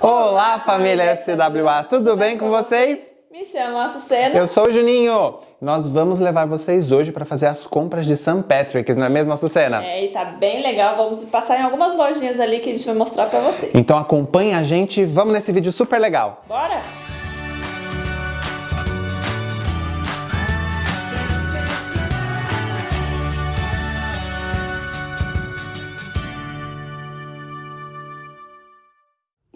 Olá, família SWA, tudo bem com vocês? Me chamo Açucena. Eu sou o Juninho. Nós vamos levar vocês hoje para fazer as compras de St. Patrick's, não é mesmo, Açucena? É, e tá bem legal. Vamos passar em algumas lojinhas ali que a gente vai mostrar para vocês. Então acompanhe a gente, vamos nesse vídeo super legal. Bora!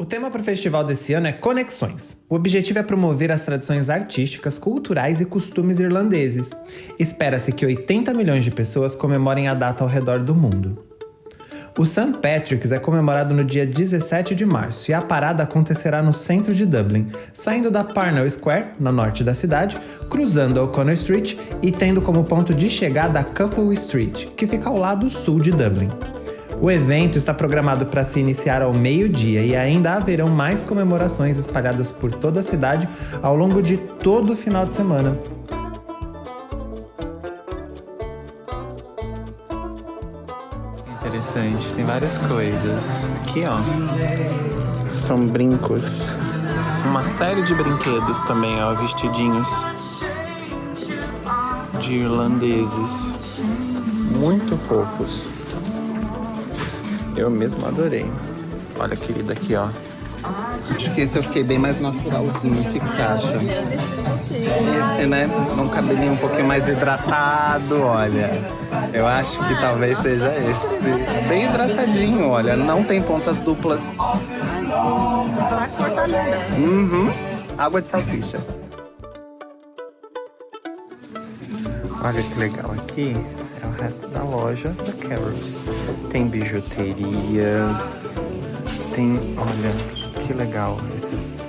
O tema para o festival desse ano é Conexões. O objetivo é promover as tradições artísticas, culturais e costumes irlandeses. Espera-se que 80 milhões de pessoas comemorem a data ao redor do mundo. O St. Patrick's é comemorado no dia 17 de março e a parada acontecerá no centro de Dublin, saindo da Parnell Square, no norte da cidade, cruzando a O'Connor Street e tendo como ponto de chegada a Cuffle Street, que fica ao lado sul de Dublin. O evento está programado para se iniciar ao meio-dia e ainda haverão mais comemorações espalhadas por toda a cidade ao longo de todo o final de semana. Interessante, tem várias coisas. Aqui, ó, são brincos. Uma série de brinquedos também, ó, vestidinhos de irlandeses. Muito fofos. Eu mesmo adorei. Olha, querida, aqui, ó. Acho que esse eu fiquei bem mais naturalzinho. O que, que você acha? Esse, né? Um cabelinho um pouquinho mais hidratado, olha. Eu acho que talvez seja esse. Bem hidratadinho, olha. Não tem pontas duplas. Uhum. Água de salsicha. Olha que legal aqui é o resto da loja da Carol's. Tem bijuterias, tem, olha, que legal esses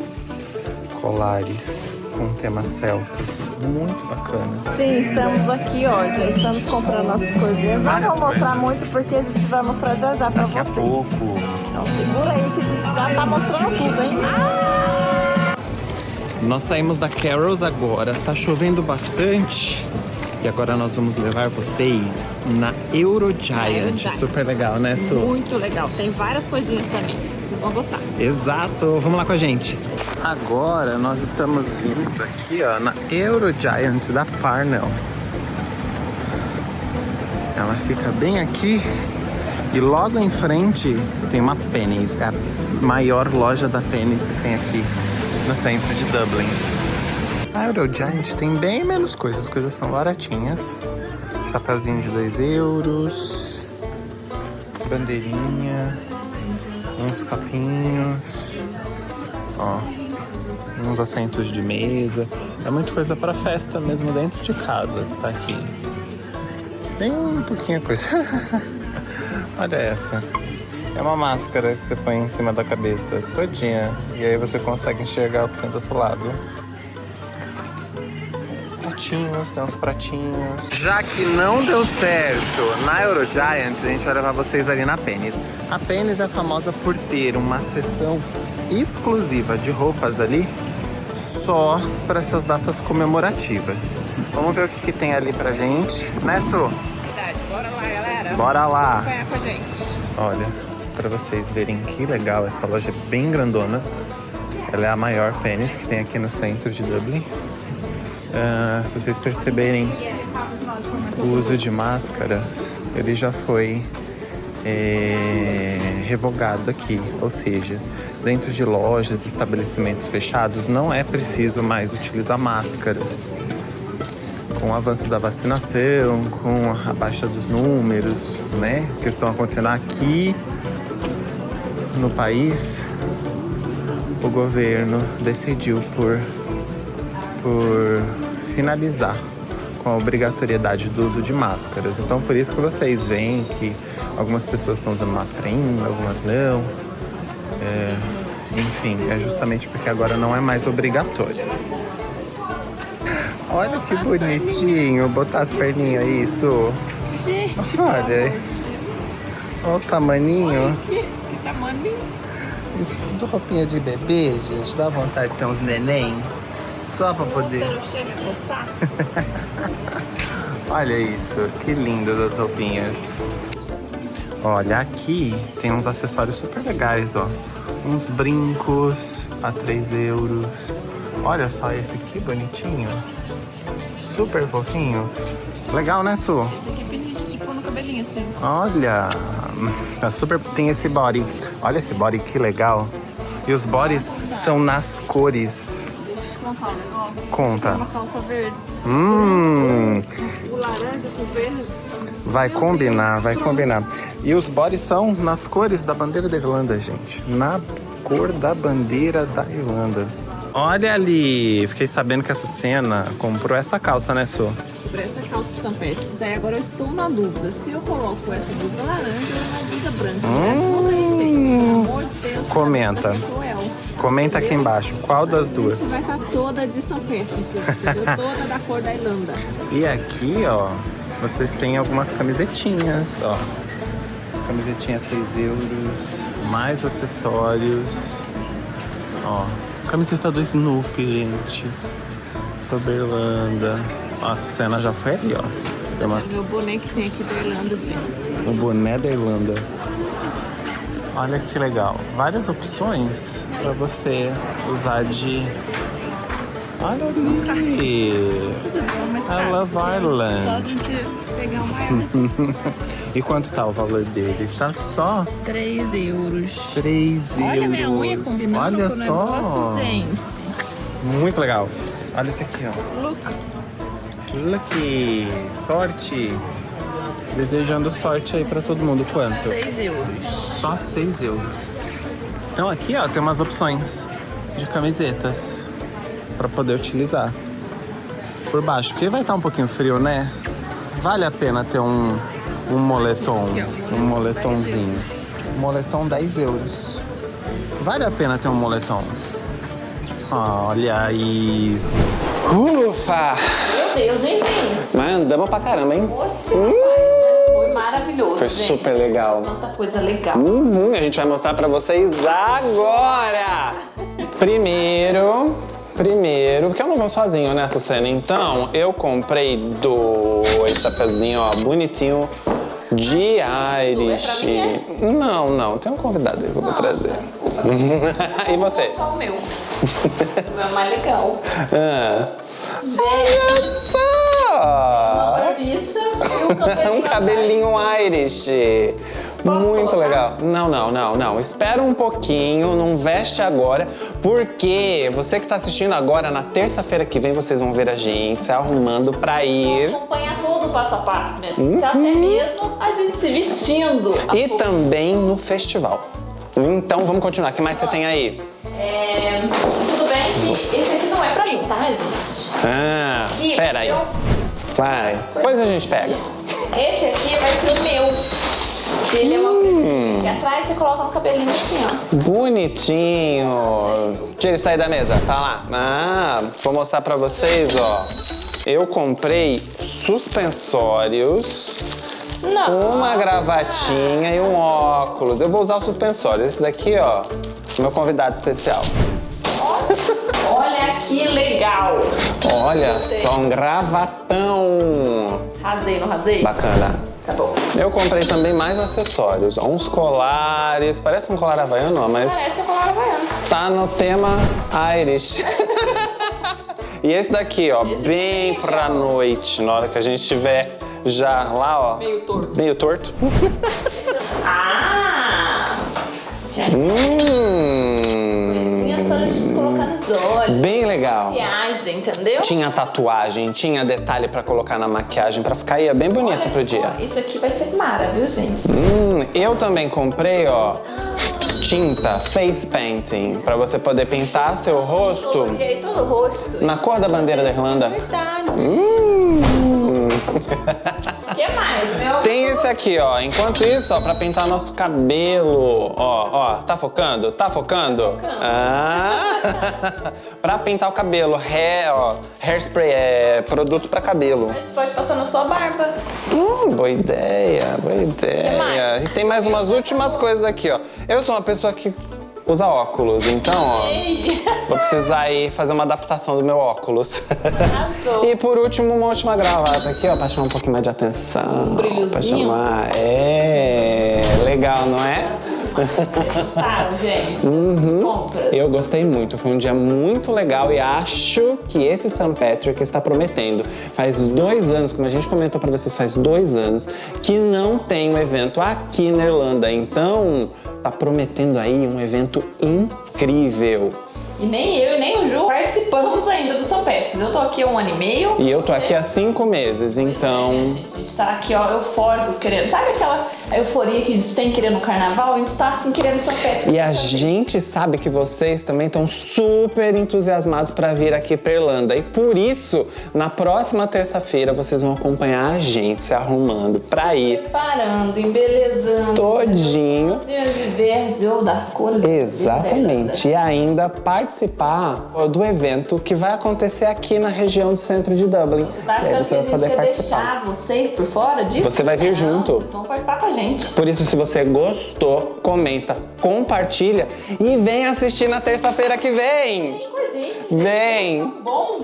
colares com tema celtas, muito bacana. Sim, estamos aqui, ó, já estamos comprando nossas coisinhas. Não vou mostrar muito porque a gente vai mostrar já já pra Daqui vocês. a pouco. Então segura aí que a gente já tá mostrando tudo, hein? Nós saímos da Carol's agora, tá chovendo bastante. E agora nós vamos levar vocês na Eurogiant. Eurogiant. Super legal, né, Su? Muito legal. Tem várias coisinhas também. Vocês vão gostar. Exato, vamos lá com a gente. Agora nós estamos vindo aqui, ó, na Eurogiant da Parnell. Ela fica bem aqui e logo em frente tem uma Penny's, é a maior loja da Penny's que tem aqui no centro de Dublin. A Eurogiant tem bem menos coisas, as coisas são baratinhas. Chapeuzinho de 2 euros, bandeirinha, uns capinhos, ó, uns assentos de mesa. É muita coisa para festa mesmo dentro de casa que tá aqui. Bem pouquinho coisa. Olha essa. É uma máscara que você põe em cima da cabeça todinha e aí você consegue enxergar o que tem do outro lado. Pratinhos, tem uns pratinhos. Já que não deu certo na Eurogiant, a gente vai levar vocês ali na Penny's. A Penny's é famosa por ter uma seção exclusiva de roupas ali só para essas datas comemorativas. Vamos ver o que, que tem ali pra gente, né, Su? Verdade. Bora lá, galera. Bora lá! Acompanhar com a gente. Olha, para vocês verem que legal, essa loja é bem grandona. Ela é a maior Penny's que tem aqui no centro de Dublin. Ah, se vocês perceberem, o uso de máscara, ele já foi é, revogado aqui. Ou seja, dentro de lojas, estabelecimentos fechados, não é preciso mais utilizar máscaras. Com o avanço da vacinação, com a baixa dos números, né, que estão acontecendo aqui no país, o governo decidiu por, por finalizar com a obrigatoriedade do uso de máscaras. Então, por isso que vocês veem que algumas pessoas estão usando máscara ainda, algumas não. É, enfim, é justamente porque agora não é mais obrigatório. Olha que bonitinho, botar as perninhas aí, isso. Gente, Olha, olha o tamaninho. que, que tamanho. Isso tudo roupinha de bebê, gente. Dá vontade de ter uns neném. Só pra poder. Olha isso, que lindas as roupinhas. Olha, aqui tem uns acessórios super legais, ó. uns brincos a 3 euros. Olha só esse aqui, bonitinho. Super fofinho. Legal, né, Su? Esse aqui pedi tipo no cabelinho assim. Olha, tá super. Tem esse body. Olha esse body que legal. E os bodies são nas cores. Contar um negócio. Conta. Tem uma calça verde. Hum, O laranja com verde. vai Meu combinar, Deus, vai pronto. combinar. E os bodies são nas cores da bandeira da Irlanda, gente. Na cor da bandeira da Irlanda. Olha ali, fiquei sabendo que a Sucena comprou essa calça, né, Su? Comprei essa calça pro São Patrick's. Aí agora eu estou na dúvida se eu coloco essa blusa laranja ou uma blusa branca. Hum. gente, pelo amor de Deus. Comenta. é cruel. Comenta aqui embaixo, qual das duas? gente vai estar toda de São Patrick's, entendeu? Toda da cor da Irlanda. E aqui, ó, vocês têm algumas camisetinhas, ó. Camisetinha 6 euros, mais acessórios. Ó, camiseta do Snoopy, gente. Sobre Irlanda. Ó, a Sucena já foi ali, ó. Tem Meu umas, boné que tem aqui da Irlanda, gente. o boné da Irlanda. Olha que legal. Várias opções pra você usar de... Olha ali. Mas, I love Só a Ireland. gente pegar uma. E quanto tá o valor dele? Tá só 3 euros. 3 euros. Olha minha unha combinando Olha com o só. negócio, gente. Muito legal. Olha esse aqui, ó. Look. Lucky. Sorte. Desejando sorte aí pra todo mundo. Quanto? 6 euros. Só 6 euros. Então aqui, ó, tem umas opções de camisetas pra poder utilizar por baixo. Porque vai estar um pouquinho frio, né? Vale a pena ter um, um moletom, um moletomzinho. Moletom 10 euros. Vale a pena ter um moletom. Olha isso. Ufa! Meu Deus, hein, gente? Mas andamos pra caramba, hein? Poxa, rapaz, foi maravilhoso, Foi gente. super legal. Tanta coisa legal. Uhum, a gente vai mostrar pra vocês agora. Primeiro, primeiro, porque eu não vou sozinho, né, Sucena? Então, eu comprei dois chapeuzinhos, ó, bonitinho de Irish. pra mim, Não, não, tem um convidado aí que eu vou trazer. e você? Só o meu. o meu é mais legal. Ah. Gente, Olha só! barbicha e o cabelinho. um cabelinho Irish. Muito colocar? legal. Não, não, não, não. Espera um pouquinho, não veste agora, porque você que tá assistindo agora, na terça-feira que vem, vocês vão ver a gente se arrumando pra ir. Acompanhar todo o passo a passo, minha gente. Até mesmo a gente se vestindo. E full. também no festival. Então vamos continuar. O que mais você tem aí? É, tudo bem que esse aqui não é pra mim, tá, gente? Ah, E pera aí. eu- Vai. Depois a gente pega. Esse aqui vai ser o meu. Ele é uma Hum. Aqui atrás você coloca no cabelinho assim, ó. Bonitinho. Tira isso aí da mesa, tá lá. Ah, vou mostrar pra vocês, ó. Eu comprei suspensórios, Não. uma gravatinha e um óculos. Eu vou usar os suspensórios. Esse daqui, ó, meu convidado especial. Olha que legal. Olha só, um gravatão. Rasei, não rasei? Bacana. Tá bom. Eu comprei também mais acessórios, uns colares. Parece um colar havaiano, mas Parece o colar havaiano. tá no tema Irish. e esse daqui, ó, bem pra noite, na hora que a gente estiver já lá, ó. Meio torto. Meio torto. Ah! Hum, nos olhos. bem legal. Maquiagem, entendeu? Tinha tatuagem, tinha detalhe pra colocar na maquiagem pra ficar ia bem bonito Olha, pro dia. ó, Isso aqui vai ser mara, viu, gente? Hum, eu também comprei, ó, tinta face painting pra você poder pintar seu rosto Coloquei todo o rosto. na cor da bandeira da Irlanda. Verdade. Hum. Mais, meu? Tem esse aqui, ó. Enquanto isso, ó, pra pintar nosso cabelo. Ó, ó, tá focando? Tá focando? focando. Ah! pra pintar o cabelo. Hair, ó, hairspray é produto pra cabelo. A gente pode passar na sua barba. Hum, boa ideia, boa ideia. E tem mais umas últimas coisas aqui, ó. Eu sou uma pessoa que usa óculos, então, ó, Ei! vou precisar aí fazer uma adaptação do meu óculos. E por último, uma última gravata aqui, ó, pra chamar um pouquinho mais de atenção. Um brilhozinho. Pra chamar. É, legal, não é? Gostaram, gente? Uhum. Compras. Eu gostei muito, foi um dia muito legal e acho que esse St. Patrick está prometendo. Faz dois anos, como a gente comentou para vocês, faz dois anos que não tem um evento aqui na Irlanda. Então, tá prometendo aí um evento incrível. E nem eu e nem o Ju participamos ainda do São Patrick's. Eu tô aqui há um ano e meio. E eu tô aqui há cinco meses, então. A gente tá aqui, ó, eufóricos, querendo. Sabe aquela euforia que a gente tem querendo o carnaval? A gente tá assim querendo São Patrick's. E a gente sabe que vocês também estão super entusiasmados para vir aqui pra Irlanda. E por isso, na próxima terça-feira, vocês vão acompanhar a gente se arrumando pra ir Preparando, embelezando. todinho. Todinho de verde ou das cores. Exatamente. E ainda participar do evento que vai acontecer aqui na região do centro de Dublin. Você tá achando que a vai gente poder participar. deixar vocês por fora disso? Você vai vir Não, junto. Vocês vão participar com a gente. Por isso, se você gostou, comenta, compartilha e vem assistir na terça-feira que vem. Vem com a gente. Vem! Bom,